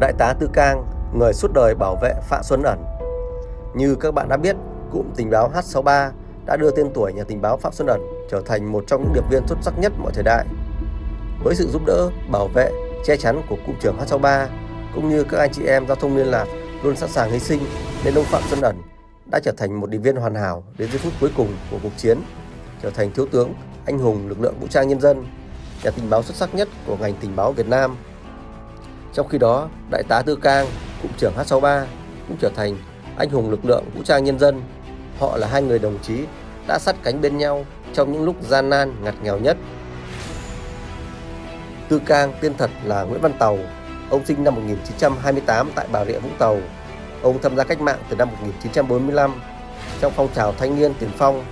Đại tá Tư Cang, người suốt đời bảo vệ Phạm Xuân Ẩn. Như các bạn đã biết, cụm tình báo H63 đã đưa tên tuổi nhà tình báo Phạm Xuân Ẩn trở thành một trong những điệp viên xuất sắc nhất mọi thời đại. Với sự giúp đỡ, bảo vệ, che chắn của cụm trưởng H63 cũng như các anh chị em giao thông liên lạc luôn sẵn sàng hy sinh nên ông Phạm Xuân Ẩn đã trở thành một điệp viên hoàn hảo đến giây phút cuối cùng của cuộc chiến, trở thành thiếu tướng, anh hùng lực lượng vũ trang nhân dân, nhà tình báo xuất sắc nhất của ngành tình báo Việt Nam. Trong khi đó, Đại tá Tư Cang, cụm trưởng H63 cũng trở thành anh hùng lực lượng vũ trang nhân dân. Họ là hai người đồng chí đã sát cánh bên nhau trong những lúc gian nan ngặt nghèo nhất. Tư Cang tên thật là Nguyễn Văn Tàu, ông sinh năm 1928 tại Bà Rịa Vũng Tàu. Ông tham gia cách mạng từ năm 1945 trong phong trào thanh niên tiền phong.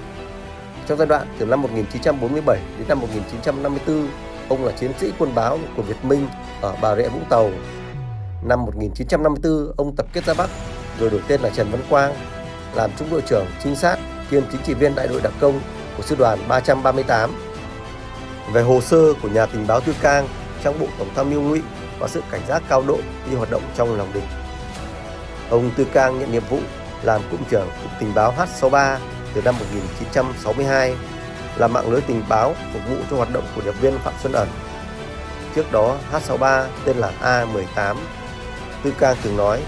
Trong giai đoạn từ năm 1947 đến năm 1954, ông là chiến sĩ quân báo của Việt Minh ở Bà Rịa Vũng Tàu. Năm 1954, ông tập kết ra Bắc rồi đổi tên là Trần Văn Quang, làm trung đội trưởng trinh sát kiêm chính trị viên đại đội đặc công của sư đoàn 338. Về hồ sơ của nhà tình báo Tư Cang trong bộ tổng tham mưu ngụy và sự cảnh giác cao độ khi hoạt động trong lòng địch. Ông Tư Cang nhận nhiệm vụ làm cụm trưởng cụm tình báo H63 từ năm 1962, là mạng lưới tình báo phục vụ cho hoạt động của điệp viên Phạm Xuân Ẩn. Trước đó, H63 tên là A18. Tư Cang từng nói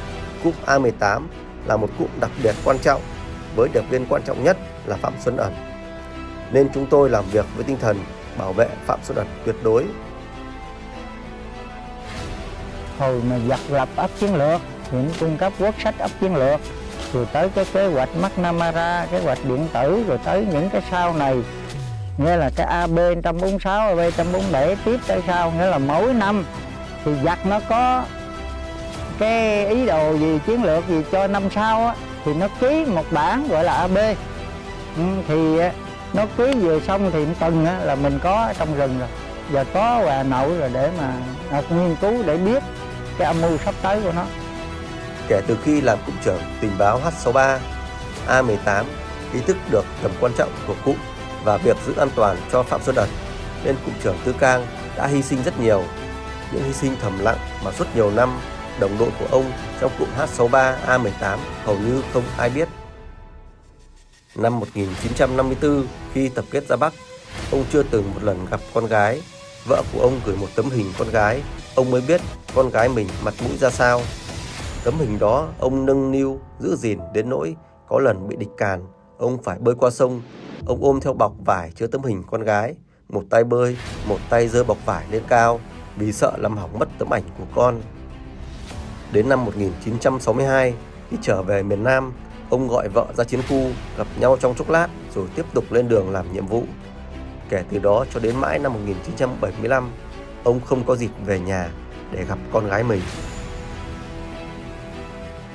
cụm A18 là một cụm đặc biệt quan trọng với điệp viên quan trọng nhất là Phạm Xuân Ẩn. Nên chúng tôi làm việc với tinh thần bảo vệ Phạm Xuân Ẩn tuyệt đối. Hồi mà giặc lập ấp chiến lược thì cung cấp quốc sách ấp chiến lược rồi tới cái kế hoạch McNamara, kế hoạch điện tử rồi tới những cái sau này nghĩa là cái AB 146, AB 147 tiếp tới sau nghĩa là mỗi năm thì giặc nó có cái ý đồ gì chiến lược gì cho năm sau á, thì nó ký một bản gọi là AB ừ, thì ờ, nó ký vừa xong thì tuần á, là mình có trong rừng rồi. Giờ có hòa Nội rồi để mà nghiên cứu để biết cái âm mưu sắp tới của nó. Kể từ khi làm cụm trưởng tình báo H63, A18 ý thức được tầm quan trọng của cụm và việc giữ an toàn cho Phạm Xuân Ẩn, nên cụm trưởng Tư Cang đã hy sinh rất nhiều. Những hy sinh thầm lặng mà suốt nhiều năm đồng đội của ông trong cụm H63 A18 hầu như không ai biết. Năm 1954, khi tập kết ra Bắc, ông chưa từng một lần gặp con gái. Vợ của ông gửi một tấm hình con gái, ông mới biết con gái mình mặt mũi ra sao. Tấm hình đó ông nâng niu giữ gìn đến nỗi có lần bị địch càn, ông phải bơi qua sông, ông ôm theo bọc vải chứa tấm hình con gái, một tay bơi, một tay giơ bọc vải lên cao vì sợ làm hỏng mất tấm ảnh của con. Đến năm 1962, khi trở về miền Nam, ông gọi vợ ra chiến khu, gặp nhau trong chốc lát rồi tiếp tục lên đường làm nhiệm vụ. Kể từ đó cho đến mãi năm 1975, ông không có dịp về nhà để gặp con gái mình.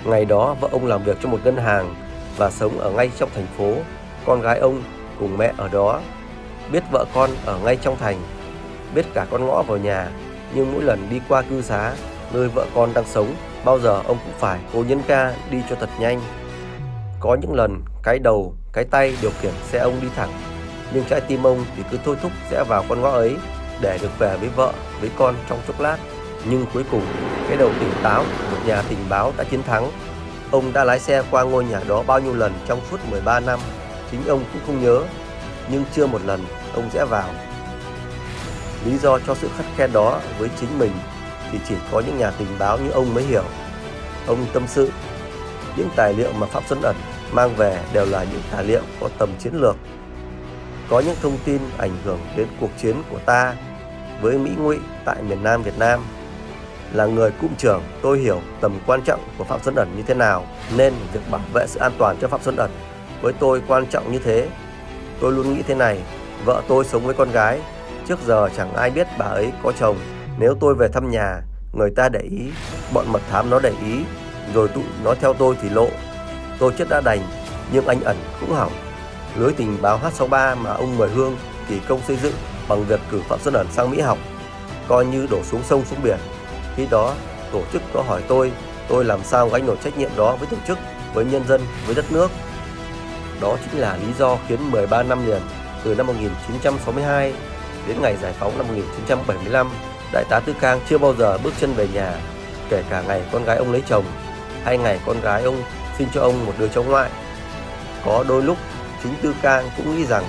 Ngày đó vợ ông làm việc cho một ngân hàng và sống ở ngay trong thành phố. Con gái ông cùng mẹ ở đó. Biết vợ con ở ngay trong thành, biết cả con ngõ vào nhà, nhưng mỗi lần đi qua cư xá, nơi vợ con đang sống, bao giờ ông cũng phải cố nhấn ca đi cho thật nhanh. Có những lần cái đầu, cái tay điều khiển xe ông đi thẳng, nhưng trái tim ông thì cứ thôi thúc sẽ vào con ngõ ấy để được về với vợ, với con trong chốc lát. Nhưng cuối cùng, cái đầu tỉnh táo một nhà tình báo đã chiến thắng. Ông đã lái xe qua ngôi nhà đó bao nhiêu lần trong suốt 13 năm, chính ông cũng không nhớ, nhưng chưa một lần ông sẽ vào. Lý do cho sự khắt khe đó với chính mình thì chỉ có những nhà tình báo như ông mới hiểu. Ông tâm sự, những tài liệu mà pháp Xuân Ẩn mang về đều là những tài liệu có tầm chiến lược. Có những thông tin ảnh hưởng đến cuộc chiến của ta với Mỹ ngụy tại miền Nam Việt Nam là người cụm trưởng tôi hiểu tầm quan trọng của Phạm Xuân Ẩn như thế nào nên việc bảo vệ sự an toàn cho Phạm Xuân Ẩn với tôi quan trọng như thế. Tôi luôn nghĩ thế này, vợ tôi sống với con gái, trước giờ chẳng ai biết bà ấy có chồng. Nếu tôi về thăm nhà, người ta để ý, bọn mật thám nó để ý, rồi tụi nó theo tôi thì lộ. Tôi chết đã đành, nhưng anh ẩn cũng hỏng. Lưới tình báo H63 mà ông Mười Hương kỳ công xây dựng bằng việc cử Phạm Xuân Ẩn sang Mỹ học, coi như đổ xuống sông xuống biển khi đó, tổ chức có hỏi tôi, tôi làm sao gánh nổi trách nhiệm đó với tổ chức, với nhân dân, với đất nước. Đó chính là lý do khiến 13 năm liền, từ năm 1962 đến ngày giải phóng năm 1975, Đại tá Tư Cang chưa bao giờ bước chân về nhà. kể cả ngày con gái ông lấy chồng hay ngày con gái ông xin cho ông một đứa cháu ngoại. Có đôi lúc chính Tư Cang cũng nghĩ rằng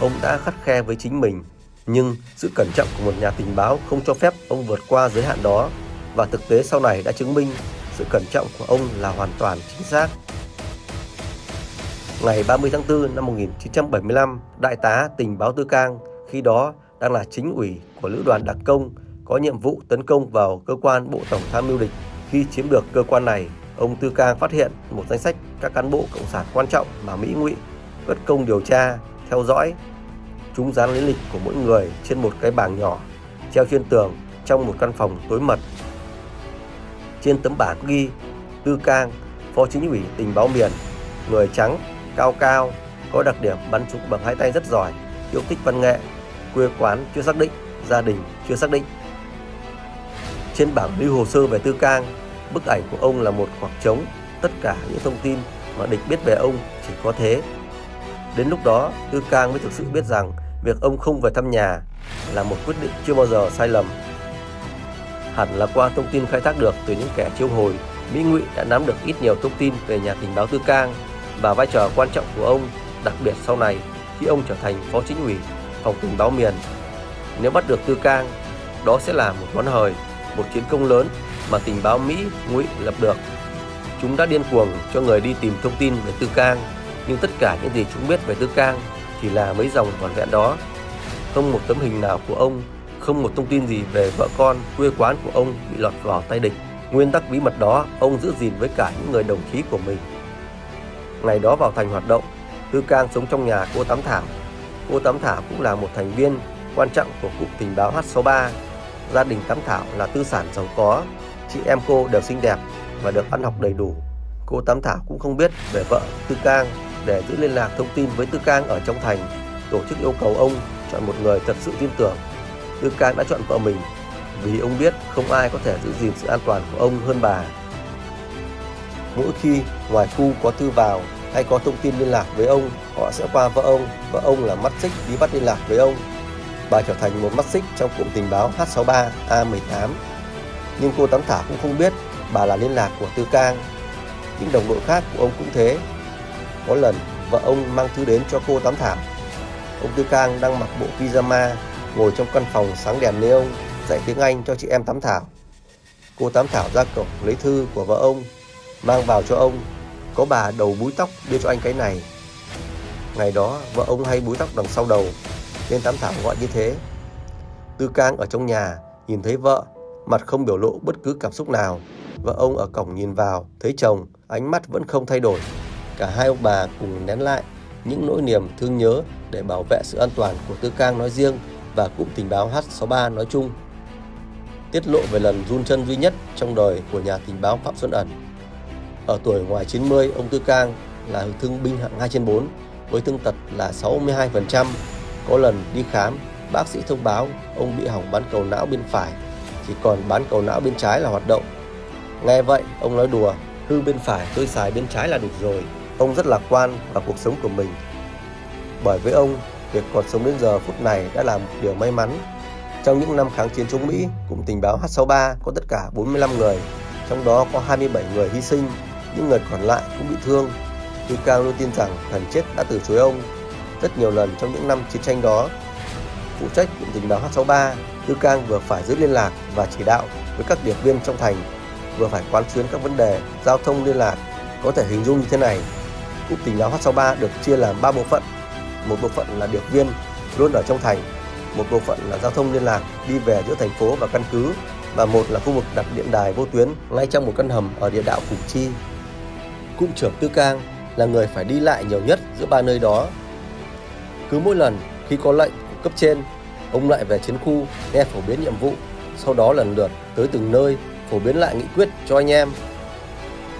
ông đã khắt khe với chính mình, nhưng sự cẩn trọng của một nhà tình báo không cho phép ông vượt qua giới hạn đó và thực tế sau này đã chứng minh sự cẩn trọng của ông là hoàn toàn chính xác. Ngày 30 tháng 4 năm 1975, Đại tá tình báo Tư Cang khi đó đang là chính ủy của lữ đoàn đặc công có nhiệm vụ tấn công vào cơ quan Bộ Tổng tham mưu địch. Khi chiếm được cơ quan này, ông Tư Cang phát hiện một danh sách các cán bộ cộng sản quan trọng mà Mỹ ngụy cất công điều tra, theo dõi. Chúng dán lý lịch của mỗi người trên một cái bảng nhỏ treo trên tường trong một căn phòng tối mật. Trên tấm bảng ghi Tư Cang, Phó Chính ủy tình báo miền, người trắng, cao cao, có đặc điểm bắn trúng bằng hai tay rất giỏi, yêu thích văn nghệ, quê quán chưa xác định, gia đình chưa xác định. Trên bảng lưu hồ sơ về Tư Cang, bức ảnh của ông là một khoảng trống, tất cả những thông tin mà địch biết về ông chỉ có thế. Đến lúc đó, Tư Cang mới thực sự biết rằng việc ông không về thăm nhà là một quyết định chưa bao giờ sai lầm. Hẳn là qua thông tin khai thác được từ những kẻ chiêu hồi, Mỹ Ngụy đã nắm được ít nhiều thông tin về nhà tình báo Tư Cang và vai trò quan trọng của ông, đặc biệt sau này khi ông trở thành phó chính ủy phòng tình báo miền. Nếu bắt được Tư Cang, đó sẽ là một món hời, một chiến công lớn mà tình báo Mỹ ngụy lập được. Chúng đã điên cuồng cho người đi tìm thông tin về Tư Cang, nhưng tất cả những gì chúng biết về Tư Cang chỉ là mấy dòng vỏn vẹn đó. Không một tấm hình nào của ông, không một thông tin gì về vợ con, quê quán của ông bị lọt vào tay địch. Nguyên tắc bí mật đó ông giữ gìn với cả những người đồng chí của mình. Ngày đó vào thành hoạt động, Tư Cang sống trong nhà cô Tám Thảo Cô Tám Thảo cũng là một thành viên quan trọng của cụm tình báo H63. Gia đình Tám Thảo là tư sản giàu có, chị em cô đều xinh đẹp và được ăn học đầy đủ. Cô Tám Thảo cũng không biết về vợ Tư Cang để giữ liên lạc thông tin với Tư Cang ở trong thành. Tổ chức yêu cầu ông chọn một người thật sự tin tưởng. Tư Cang đã chọn vợ mình vì ông biết không ai có thể giữ gìn sự an toàn của ông hơn bà. Mỗi khi ngoài khu có thư vào hay có thông tin liên lạc với ông, họ sẽ qua vợ ông, vợ ông là mắt xích đi bắt liên lạc với ông. Bà trở thành một mắt xích trong cụm tình báo H63 A18. Nhưng cô Tám Thảo cũng không biết bà là liên lạc của Tư Cang. Những đồng đội khác của ông cũng thế. Có lần vợ ông mang thư đến cho cô Tám Thảo. Ông Tư Cang đang mặc bộ pyjama ngồi trong căn phòng sáng đèn neon dạy tiếng Anh cho chị em Tám Thảo. Cô Tám Thảo ra cổng lấy thư của vợ ông, mang vào cho ông. Có bà đầu búi tóc đưa cho anh cái này. Ngày đó, vợ ông hay búi tóc đằng sau đầu, Nên Tám Thảo gọi như thế. Tư Cang ở trong nhà Nhìn thấy vợ, Mặt không biểu lộ bất cứ cảm xúc nào. Vợ ông ở cổng nhìn vào, Thấy chồng, Ánh mắt vẫn không thay đổi. Cả hai ông bà cùng nén lại Những nỗi niềm thương nhớ Để bảo vệ sự an toàn của Tư Cang nói riêng Và cụm tình báo H63 nói chung. Tiết lộ về lần run chân duy nhất Trong đời của nhà tình báo Phạm Xuân Ẩn ở tuổi ngoài 90, ông Tư Cang là thương binh hạng 2 trên 4 với thương tật là 62%. Có lần đi khám, bác sĩ thông báo ông bị hỏng bán cầu não bên phải, chỉ còn bán cầu não bên trái là hoạt động. Nghe vậy, ông nói đùa, hư bên phải tôi xài bên trái là được rồi. Ông rất lạc quan vào cuộc sống của mình. Bởi với ông, việc còn sống đến giờ phút này đã là một điều may mắn. Trong những năm kháng chiến chống Mỹ, cụm tình báo H63 có tất cả 45 người, trong đó có 27 người hy sinh những người còn lại cũng bị thương. Tư Cang luôn tin rằng thần chết đã từ chối ông rất nhiều lần trong những năm chiến tranh đó. Phụ trách cụm tình báo H63, Tư Cang vừa phải giữ liên lạc và chỉ đạo với các điệp viên trong thành, vừa phải quán xuyến các vấn đề giao thông liên lạc. Có thể hình dung như thế này, cụm tình báo H63 được chia làm 3 bộ phận. Một bộ phận là điệp viên luôn ở trong thành, một bộ phận là giao thông liên lạc đi về giữa thành phố và căn cứ và một là khu vực đặt điện đài vô tuyến ngay trong một căn hầm ở địa đạo Củ Chi cụm trưởng Tư Cang là người phải đi lại nhiều nhất giữa ba nơi đó. Cứ mỗi lần khi có lệnh của cấp trên, ông lại về chiến khu nghe phổ biến nhiệm vụ, sau đó lần lượt tới từng nơi phổ biến lại nghị quyết cho anh em.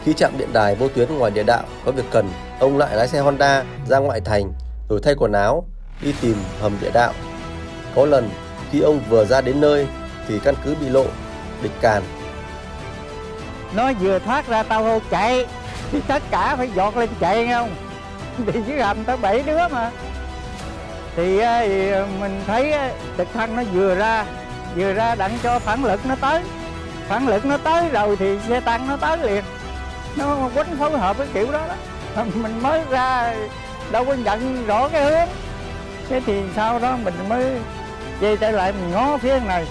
Khi chạm điện đài vô tuyến ngoài địa đạo có việc cần, ông lại lái xe Honda ra ngoại thành rồi thay quần áo đi tìm hầm địa đạo. Có lần khi ông vừa ra đến nơi thì căn cứ bị lộ, địch càn. Nó vừa thoát ra tao hô chạy thì tất cả phải dọt lên chạy nghe không? Thì dưới hầm tới bảy đứa mà. Thì, ờ, thì ờ, mình thấy ờ, trực thăng nó vừa ra vừa ra đặng cho phản lực nó tới. Phản lực nó tới rồi thì xe tăng nó tới liền. Nó quánh phối hợp với kiểu đó đó. Mình mới ra đâu có nhận rõ cái hướng. Thế thì sau đó mình mới về trở lại mình ngó phía này.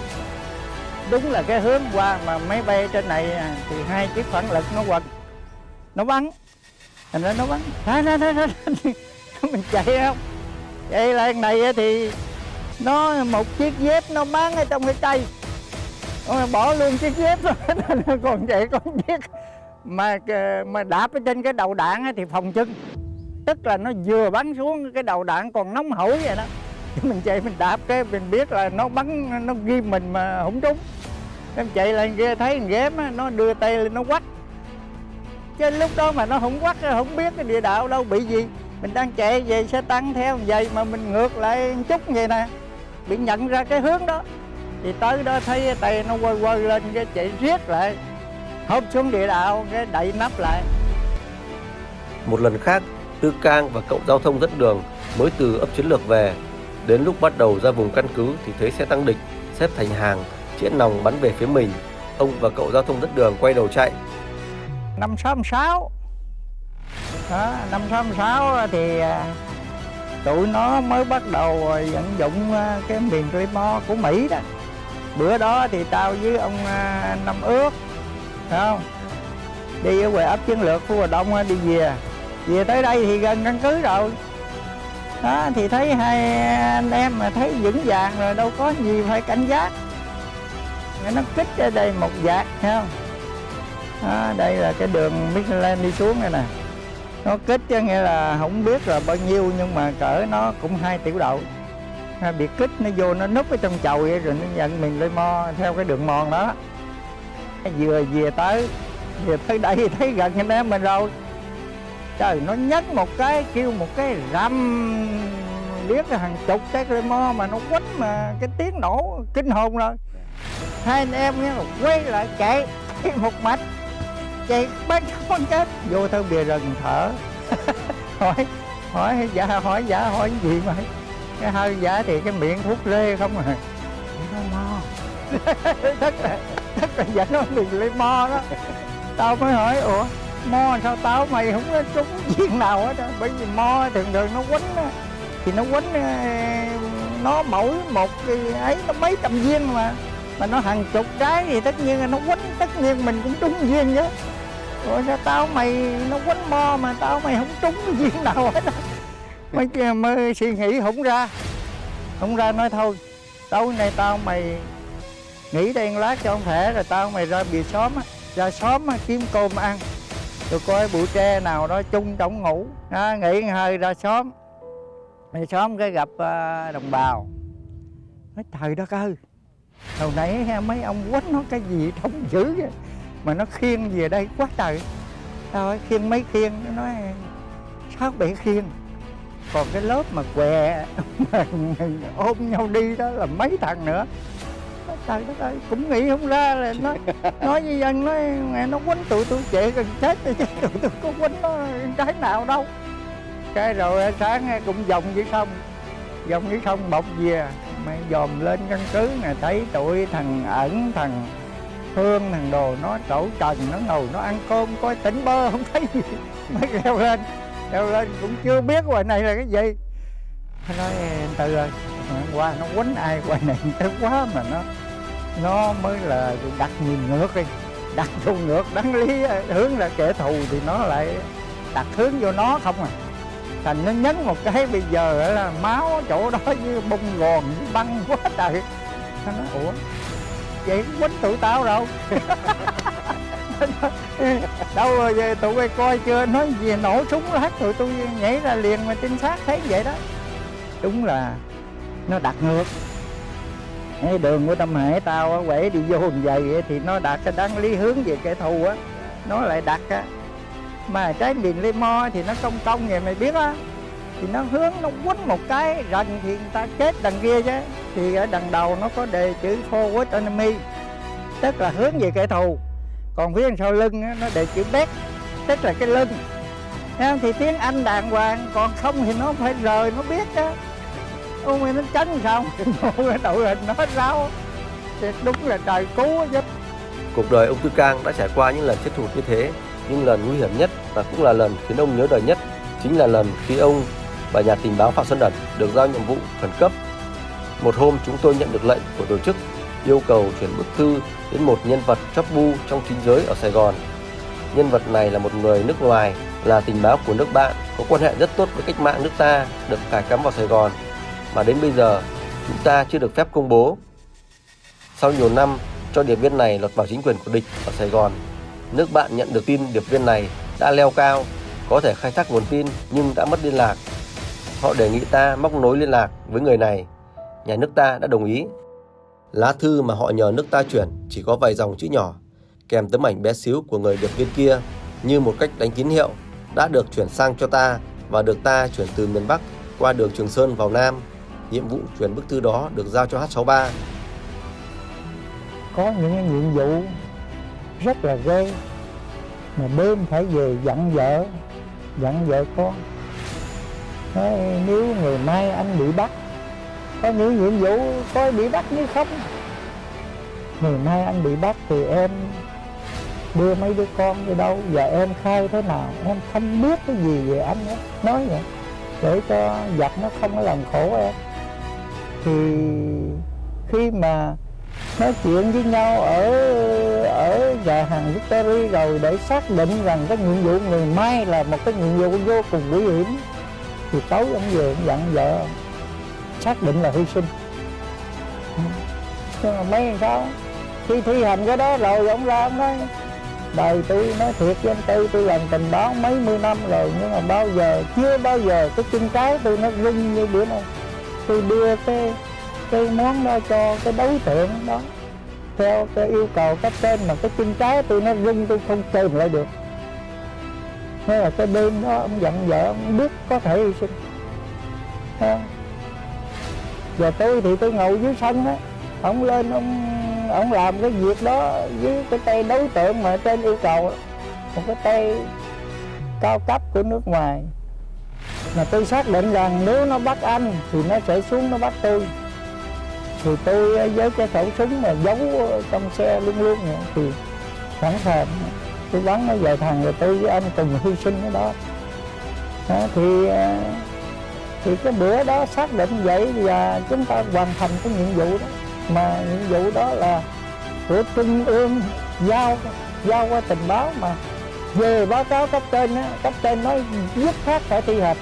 Đúng là cái hướng qua mà máy bay trên này à, thì hai chiếc phản lực nó quật nó bắn thành ra nó bắn đó, nó nó nó mình chạy không? Chạy lại này thì nó một chiếc dép nó bán ở trong cái cây bỏ luôn chiếc dép rồi. Còn chạy con chiếc. Mà ờ, mà đạp ở trên cái đầu đạn thì phòng chân tức là nó vừa bắn xuống cái đầu đạn còn nóng hổi vậy đó. Mình chạy mình đạp cái mình biết là nó bắn nó ghim mình mà không trúng. Em chạy lên kia thấy thằng ghém nó đưa tay lên nó quách chứ lúc đó mà nó không quắc không biết cái địa đạo đâu, bị gì? Mình đang chạy về xe tăng theo vậy mà mình ngược lại chút vậy nè. Bị nhận ra cái hướng đó. Thì tới đó thấy tay nó quay quay lên, cái chạy riết lại. Hốp xuống địa đạo, cái đậy nắp lại. Một lần khác, Tư Cang và cậu giao thông dẫn đường mới từ ấp chiến lược về. Đến lúc bắt đầu ra vùng căn cứ thì thấy xe tăng địch xếp thành hàng chĩa nòng bắn về phía mình. Ông và cậu giao thông dẫn đường quay đầu chạy năm sáu sáu. Năm sáu sáu thì à, tụi nó mới bắt đầu vận dụng à, cái miền Claymore của Mỹ đó. Bữa đó thì tao với ông à, Năm Ước, phải không? Đi ở quầy ấp chiến lược của Hòa Đông đi về. Về tới đây thì gần căn cứ rồi. Đó, thì thấy hai anh em mà thấy vững vàng rồi, đâu có gì phải cảnh giác. Nó kích ở đây một vạt thấy không? Đó, đây là cái đường Michelin đi xuống này nè. Nó kích chứ nghĩa là không biết là bao nhiêu nhưng mà cỡ nó cũng hai tiểu đậu. Nó bị kích nó vô nó núp ở trong chầu vậy rồi nó nhận mình lên mo theo cái đường mòn đó. Vừa về tới về tới đây thấy gần anh em mình rồi trời nó nhấc một cái kêu một cái rầm biết là hàng chục cái lê mo mà nó quánh mà cái tiếng nổ kinh hồn rồi. Hai anh em nghe quay lại chạy một mạch chạy bắn con chết. Vô tới bìa rừng thở. Hỏi hỏi dạ hỏi dạ hỏi gì mà? Cái hơi dạ thì cái miệng thuốc lê không à. Nó mo tất là tất là giả nó đừng lấy mo đó. Tao mới hỏi, ủa, mo sao tao mày không có trúng viên nào hết á? Bởi vì mo thường thường nó quấn thì nó quấn nó mỗi một cái ấy, nó mấy trăm viên mà mà nó hàng chục cái thì tất nhiên là nó quấn, tất nhiên mình cũng trúng viên chứ ủa sao tao mày nó quánh mo mà tao mày không trúng viên nào hết á? Mấy kia mới suy nghĩ không ra. Không ra nói thôi. Tối nay tao mày nghỉ đây lát cho ông thể rồi tao mày ra bìa xóm á. Ra xóm á, kiếm cơm ăn. Rồi coi bụi tre nào đó chung trong ngủ. À, nghỉ hơi ra xóm. Ra xóm cái gặp uh, đồng bào. Nói trời đất ơi. Hồi nãy mấy ông quánh nó cái gì trông dữ vậy? Mà nó khiêng về đây quá trời. Tao nói khiêng mấy khiêng nó nói sao bị khiêng. Còn cái lớp mà què ôm nhau đi đó là mấy thằng nữa. Trời đất ơi cũng nghĩ không ra là nó nói với dân nói mẹ nó quánh tụi tôi chạy gần chết chứ tụi tôi có quánh nó trái nào đâu. Cái rồi sáng cũng vòng dưới sông vòng dưới sông bọc về mày dòm lên căn cứ nè thấy tụi thằng ẩn thằng thương, thằng đồ nó đổ trần, nó ngồi, nó ăn cơm, coi tỉnh bơ, không thấy gì. Mới leo lên leo lên, cũng chưa biết ngoài này là cái gì. Nó nói từ ơi qua nó quánh ai ngoài này tới quá mà nó nó mới là đặt nhìn ngược đi, đặt vô ngược, đáng lý à, hướng là kẻ thù thì nó lại đặt hướng vô nó không à. Thành nó nhấn một cái, bây giờ là máu chỗ đó như bông gòn, như băng quá trời. Nó nói, ủa? Vậy quýnh tụi tao đâu đâu rồi về tụi bay coi chưa? Nói gì nổ súng lát tụi tôi nhảy ra liền mà trinh sát thấy vậy đó. Đúng là nó đặt ngược. Cái đường của tâm hải tao á, quẩy đi vô hình vậy thì nó đặt cái đáng lý hướng về kẻ thù á. Nó lại đặt á. Mà trái miền lê mo thì nó công công, vậy mày biết á thì nó hướng nó quấn một cái rần thì người ta chết đằng kia chứ. Thì ở đằng đầu nó có đề chữ forward enemy tức là hướng về kẻ thù. Còn phía sau lưng nó đề chữ back tức là cái lưng. Thấy thì tiếng anh đàng hoàng còn không thì nó phải rời nó biết á. Ấy nó tránh xong đội hình nó ráo thì đúng là trời cứu chứ. Cuộc đời ông Tư Cang đã trải qua những lần chết thụt như thế, nhưng lần nguy hiểm nhất và cũng là lần khiến ông nhớ đời nhất chính là lần khi ông và nhà tình báo Phạm Xuân Đẩn được giao nhiệm vụ khẩn cấp. Một hôm chúng tôi nhận được lệnh của tổ chức yêu cầu chuyển bức thư đến một nhân vật chấp bu trong chính giới ở Sài Gòn. Nhân vật này là một người nước ngoài, là tình báo của nước bạn, có quan hệ rất tốt với cách mạng nước ta, được cài cắm vào Sài Gòn, mà đến bây giờ chúng ta chưa được phép công bố. Sau nhiều năm cho điệp viên này lọt vào chính quyền của địch ở Sài Gòn, nước bạn nhận được tin điệp viên này đã leo cao, có thể khai thác nguồn tin nhưng đã mất liên lạc. Họ đề nghị ta móc nối liên lạc với người này. Nhà nước ta đã đồng ý. Lá thư mà họ nhờ nước ta chuyển chỉ có vài dòng chữ nhỏ, kèm tấm ảnh bé xíu của người điệp viên kia như một cách đánh tín hiệu đã được chuyển sang cho ta và được ta chuyển từ miền Bắc qua đường Trường Sơn vào Nam. Nhiệm vụ chuyển bức thư đó được giao cho H63. có những nhiệm vụ rất là ghê mà đêm phải về dặn vợ dặn vợ con nói nếu ngày mai anh bị bắt, có những nhiệm vụ coi bị bắt như không? Ngày mai anh bị bắt thì em đưa mấy đứa con đi đâu? Và em khai thế nào? Em không biết cái gì về anh đó. nói vậy, để cho giặc nó không có làm khổ em. Thì khi mà nói chuyện với nhau ở ở nhà hàng Victory rồi để xác định rằng cái nhiệm vụ ngày mai là một cái nhiệm vụ vô cùng nguy hiểm thì tối ông về ông dặn vợ xác định là hy sinh. Nhưng mà mấy làm sao? Khi thi hành cái đó rồi ông ra ông nói, đời tôi nói thiệt với anh tư, tôi làm tình báo mấy mươi năm rồi, nhưng mà bao giờ, chưa bao giờ cái chân trái tôi nó rung như bữa nay. Tôi đưa cái cái món đó cho cái đối tượng đó, theo cái yêu cầu cấp trên, mà cái chân trái tôi nó rung, tôi không kềm lại được thế là cái đêm đó, ông dặn vợ ông biết có thể hy sinh. Không? và tôi thì tôi ngồi dưới sân á ông lên ông ông làm cái việc đó với cái tay đối tượng mà trên yêu cầu, một cái tay cao cấp của nước ngoài. Mà tôi xác định rằng nếu nó bắt anh thì nó sẽ xuống nó bắt tôi. Thì tôi với cái khẩu súng mà giấu trong xe luôn luôn, thì sẵn sàng tôi bắn nó vài thằng rồi tôi với anh cùng hy sinh cái đó. À, thì ờ, thì cái bữa đó xác định vậy và chúng ta hoàn thành cái nhiệm vụ đó. Mà nhiệm vụ đó là của trung ương giao giao qua tình báo mà về báo cáo cấp trên á cấp trên nói dứt khoát phải thi hành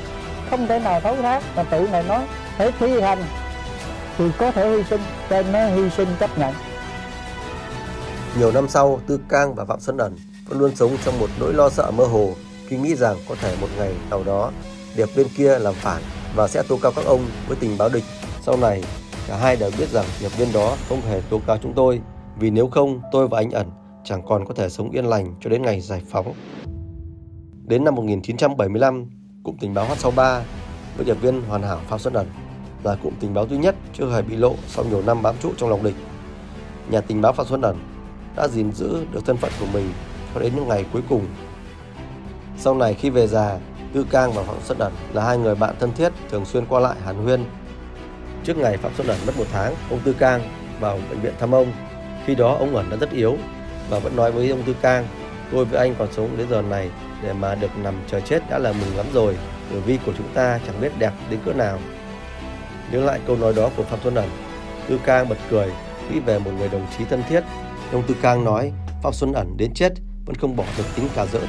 không thể nào thấu thác mà tự này nói phải thi hành thì có thể hy sinh trên nó hy sinh chấp nhận. Nhiều năm sau, Tư Cang và Phạm Xuân Ẩn vẫn luôn sống trong một nỗi lo sợ mơ hồ khi nghĩ rằng có thể một ngày nào đó điệp viên kia làm phản và sẽ tố cáo các ông với tình báo địch. Sau này, cả hai đều biết rằng điệp viên đó không hề tố cáo chúng tôi vì nếu không tôi và anh Ẩn chẳng còn có thể sống yên lành cho đến ngày giải phóng. Đến năm 1975, cụm tình báo H63 với điệp viên hoàn hảo Phạm Xuân Ẩn là cụm tình báo duy nhất chưa hề bị lộ sau nhiều năm bám trụ trong lòng địch. Nhà tình báo Phạm Xuân Ẩn đã gìn giữ được thân phận của mình cho đến những ngày cuối cùng. Sau này khi về già, Tư Cang và Phạm Xuân Ẩn là hai người bạn thân thiết thường xuyên qua lại hàn huyên. Trước ngày Phạm Xuân Ẩn mất một tháng, ông Tư Cang vào bệnh viện thăm ông. Khi đó ông Ẩn đã rất yếu và vẫn nói với ông Tư Cang, tôi với anh còn sống đến giờ này để mà được nằm chờ chết đã là mừng lắm rồi. Tử vi của chúng ta chẳng biết đẹp đến cỡ nào. Nhớ lại câu nói đó của Phạm Xuân Ẩn, Tư Cang bật cười, nghĩ về một người đồng chí thân thiết. Ông Tư Cang nói, Phạm Xuân Ẩn đến chết vẫn không bỏ được tính cà giỡn.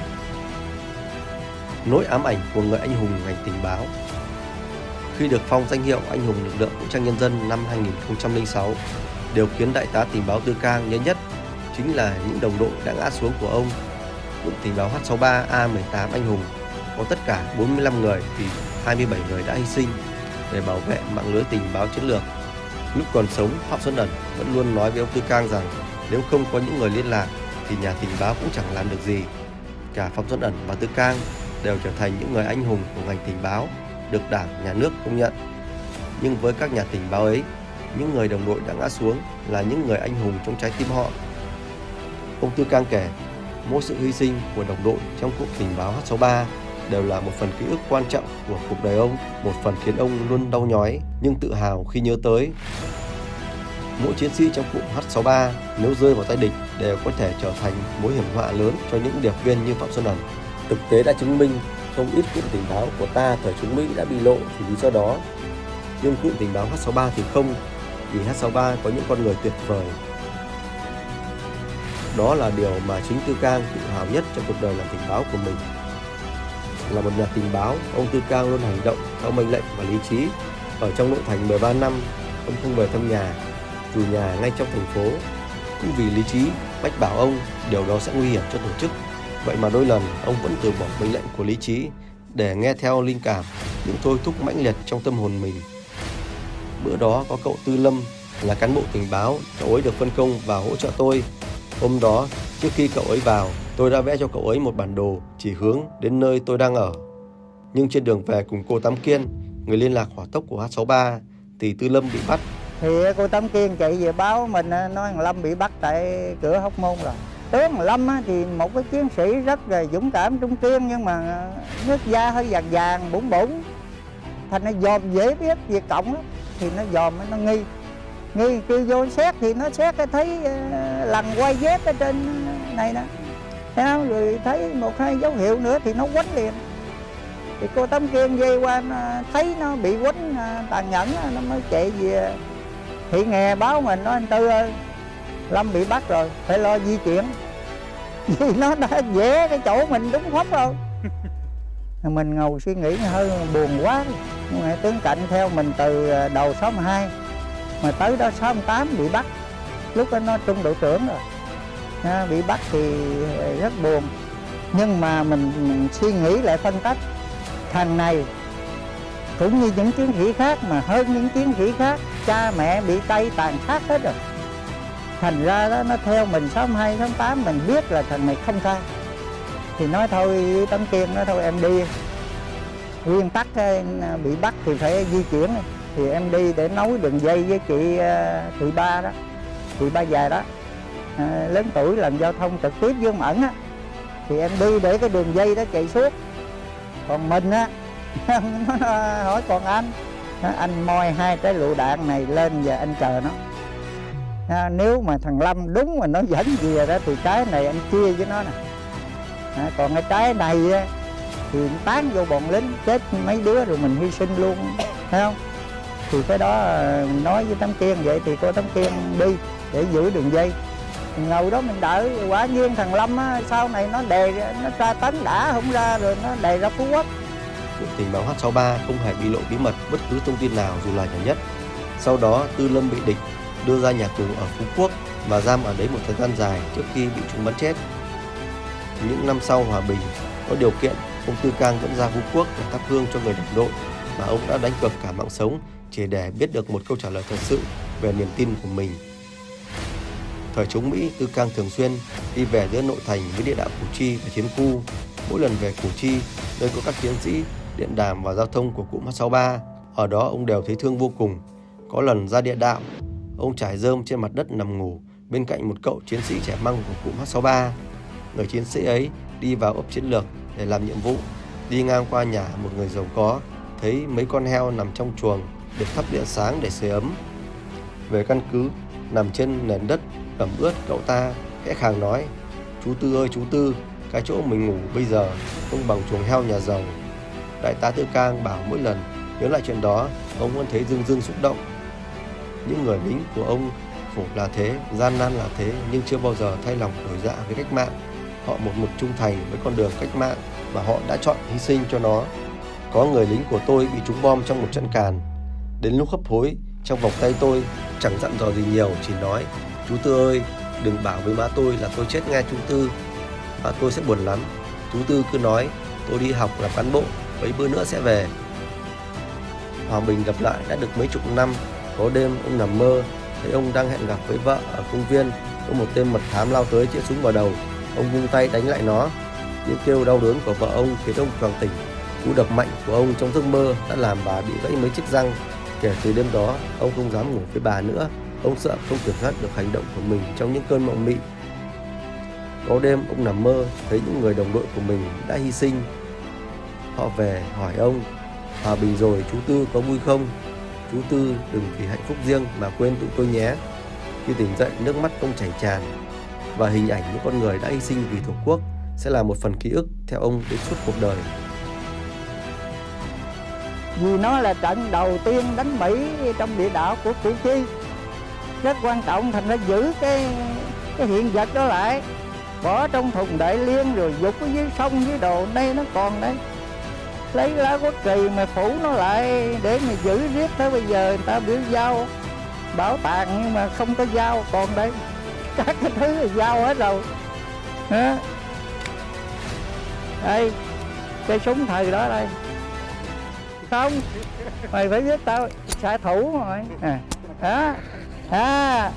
Nỗi ám ảnh của người anh hùng ngành tình báo Khi được phong danh hiệu anh hùng lực lượng vũ trang nhân dân năm 2006, điều khiến đại tá tình báo Tư Cang nhớ nhất chính là những đồng đội đã ngã xuống của ông. Cụm tình báo H63A18 anh hùng có tất cả 45 người thì 27 người đã hy sinh để bảo vệ mạng lưới tình báo chiến lược. Lúc còn sống, Phạm Xuân Ẩn vẫn luôn nói với ông Tư Cang rằng nếu không có những người liên lạc thì nhà tình báo cũng chẳng làm được gì. Cả Phạm Xuân Ẩn và Tư Cang đều trở thành những người anh hùng của ngành tình báo, được Đảng, Nhà nước công nhận. Nhưng với các nhà tình báo ấy, những người đồng đội đã ngã xuống là những người anh hùng trong trái tim họ. Ông Tư Cang kể, mỗi sự hy sinh của đồng đội trong cuộc tình báo H63 đều là một phần ký ức quan trọng của cuộc đời ông, một phần khiến ông luôn đau nhói nhưng tự hào khi nhớ tới. Mỗi chiến sĩ trong cụm H63 nếu rơi vào tay địch đều có thể trở thành mối hiểm họa lớn cho những điệp viên như Phạm Xuân Ẩn. Thực tế đã chứng minh không ít cụm tình báo của ta thời chống Mỹ đã bị lộ vì lý do đó. Nhưng cụm tình báo H63 thì không, vì H63 có những con người tuyệt vời. Đó là điều mà chính Tư Cang tự hào nhất trong cuộc đời làm tình báo của mình. Là một nhà tình báo, ông Tư Cang luôn hành động theo mệnh lệnh và lý trí. Ở trong nội thành 13 năm, ông không về thăm nhà, dù nhà ngay trong thành phố. Cũng vì lý trí, bách bảo ông điều đó sẽ nguy hiểm cho tổ chức. Vậy mà đôi lần ông vẫn từ bỏ mệnh lệnh của lý trí để nghe theo linh cảm, những thôi thúc mãnh liệt trong tâm hồn mình. Bữa đó có cậu Tư Lâm là cán bộ tình báo, cậu ấy được phân công vào hỗ trợ tôi. Hôm đó, trước khi cậu ấy vào, tôi đã vẽ cho cậu ấy một bản đồ chỉ hướng đến nơi tôi đang ở. Nhưng trên đường về cùng cô Tám Kiên, người liên lạc hỏa tốc của H63, thì Tư Lâm bị bắt. Thì cô tấm Kiên chạy về báo mình ờ, nói thằng Lâm bị bắt tại cửa Hóc Môn rồi. Tướng Lâm thì một cái chiến sĩ rất là dũng cảm trung kiên nhưng mà ờ, nước da hơi vàng vàng bụng bụng thành nó dòm dễ biết việc cộng lắm thì nó dòm nó nghi. Nghi kêu vô xét thì nó xét cái thấy ờ, uh, lần quay dép ở trên này nè. Thấy rồi thấy một hai dấu hiệu nữa thì nó quánh liền. Thì cô tấm kiên dây qua thấy nó bị quánh tàn nhẫn nó mới chạy về thị nghe báo mình nói anh tư ơi lâm bị bắt rồi phải lo di chuyển. Vì nó đã vẽ cái chỗ mình đúng khóc rồi. Mình ngồi suy nghĩ hơi buồn quá. Nhưng mà tướng cạnh theo mình từ à, đầu 62 mà tới đó 68 bị bắt. Lúc đó nó trung đội trưởng rồi. À, bị bắt thì à, rất buồn. Nhưng mà mình, mình suy nghĩ lại phân tích. Thằng này cũng như những chiến sĩ khác mà hơn những chiến sĩ khác cha mẹ bị tay tàn sát hết rồi. Thành ra đó nó theo mình 62, 68 mình biết là thằng này không sai. Thì nói thôi tấm kiên nói thôi em đi. Nguyên tắc ờ, bị bắt thì phải di chuyển. Thì em đi để nối đường dây với chị ờ, chị ba đó chị ba già đó. À, lớn tuổi làm giao thông trực tiếp với ông ẩn á. Thì em đi để cái đường dây đó chạy suốt. Còn mình á nó hỏi còn anh anh moi hai cái lựu đạn này lên và anh chờ nó. À, nếu mà thằng Lâm đúng mà nó dẫn về đó thì cái này anh chia với nó nè. À, còn cái trái này á, thì tán vô bọn lính chết mấy đứa rồi mình hy sinh luôn thấy không? Thì cái đó à, nói với tấm kiên vậy thì cô tấm kiên đi để giữ đường dây. Ngồi đó mình đợi quả nhiên thằng lâm á, sau này nó đề nó tra tấn đã không ra rồi nó đề ra phú quốc tình báo H63 không hề bị lộ bí mật bất cứ thông tin nào dù là nhỏ nhất sau đó Tư Lâm bị địch đưa ra nhà tù ở Phú Quốc và giam ở đấy một thời gian dài trước khi bị chúng bắn chết. Những năm sau hòa bình, có điều kiện, ông Tư Cang vẫn ra Phú Quốc để thắp hương cho người đồng đội mà ông đã đánh cược cả mạng sống chỉ để biết được một câu trả lời thật sự về niềm tin của mình. Thời chống Mỹ, Tư Cang thường xuyên đi về giữa nội thành với địa đạo Củ Chi và Chiến Khu. Mỗi lần về Củ Chi, nơi có các chiến sĩ, điện đàm và giao thông của cụm H63, ở đó ông đều thấy thương vô cùng. Có lần ra địa đạo, Ông trải rơm trên mặt đất nằm ngủ bên cạnh một cậu chiến sĩ trẻ măng của cụm H63. Người chiến sĩ ấy đi vào ấp chiến lược để làm nhiệm vụ, đi ngang qua nhà một người giàu có, thấy mấy con heo nằm trong chuồng được thắp điện sáng để sưởi ấm. Về căn cứ, nằm trên nền đất ẩm ướt cậu ta khẽ khàng nói Chú Tư ơi chú Tư, cái chỗ mình ngủ bây giờ không bằng chuồng heo nhà giàu. Đại tá Tư Cang bảo mỗi lần nhớ lại chuyện đó, ông vẫn thấy dưng dưng xúc động những người lính của ông khổ là thế, gian nan là thế nhưng chưa bao giờ thay lòng đổi dạ với cách mạng. Họ một mực trung thành với con đường cách mạng và họ đã chọn hy sinh cho nó. Có người lính của tôi bị trúng bom trong một trận càn. Đến lúc hấp hối, trong vòng tay tôi chẳng dặn dò gì nhiều, chỉ nói Chú Tư ơi, đừng bảo với má tôi là tôi chết ngay chú Tư. Má tôi sẽ buồn lắm. Chú Tư cứ nói tôi đi học làm cán bộ, mấy bữa nữa sẽ về. Hòa Bình gặp lại đã được mấy chục năm. Có đêm ông nằm mơ, thấy ông đang hẹn gặp với vợ ở công viên. Có một tên mật thám lao tới chĩa súng vào đầu. Ông vung tay đánh lại nó. Những kêu đau đớn của vợ ông khiến ông choàng tỉnh. Cú đập mạnh của ông trong giấc mơ đã làm bà bị gãy mấy chiếc răng. Kể từ đêm đó, ông không dám ngủ với bà nữa. Ông sợ không kiểm soát được hành động của mình trong những cơn mộng mị. Có đêm ông nằm mơ, thấy những người đồng đội của mình đã hy sinh họ về hỏi ông, hòa bình rồi, chú tư có vui không Chú Tư đừng vì hạnh phúc riêng mà quên tụi tôi nhé. Khi tỉnh dậy, nước mắt ông chảy tràn và hình ảnh những con người đã hy sinh vì Tổ quốc sẽ là một phần ký ức theo ông đến suốt cuộc đời. Vì nó là trận đầu tiên đánh Mỹ trong địa đạo của Củ Chi Rất quan trọng thành ra giữ cái cái hiện vật đó lại Bỏ trong thùng đại liên rồi dục ở dưới sông, dưới đồ, đây nó còn đấy Lấy lá quốc kỳ mà phủ nó lại để mà giữ riết tới bây giờ người ta biểu giao. Bảo tàng nhưng mà không có dao còn đây các cái thứ là dao hết rồi. Hả? đây cây súng thời đó đây. Không mày phải biết tao xạ thủ rồi. À đó à.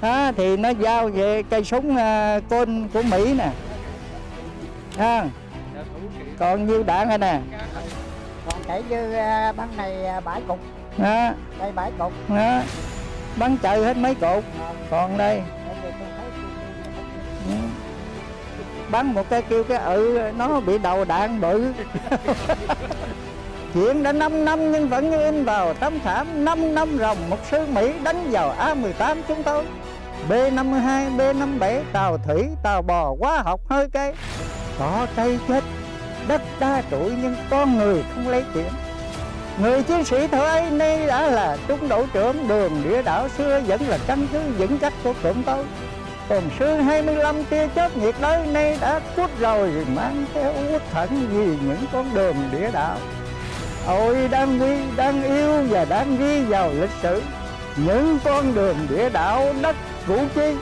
à, thì nó giao về cây súng uh, côn của mỹ nè. À còn nhiêu đạn rồi nè? Còn kể như uh, băng này uh, bãi cục. Đó đây bãi cục. Đó bắn trời hết mấy cột. Còn đây. Bắn một cái kêu cái ừ nó bị đầu đạn bự. Chuyện đã 5 năm nhưng vẫn như in vào tấm thảm 5 năm ròng một sư Mỹ đánh vào A18 chúng tôi. B52, B57 tàu thủy, tàu bò, hóa học hơi cây Cỏ cây chết, đất đa trụi nhưng con người không lấy chuyện. Người chiến sĩ thời ấy nay đã là trung đội trưởng đường địa đảo xưa vẫn là căn cứ vững chắc của cụm tôi. Còn sư 25 tia chớp nhiệt đới nay đã cút rồi, mang theo uất thận vì những con đường địa đạo. Ôi, đang quy đang yêu và đang ghi vào lịch sử. Những con đường địa đạo đất củ chi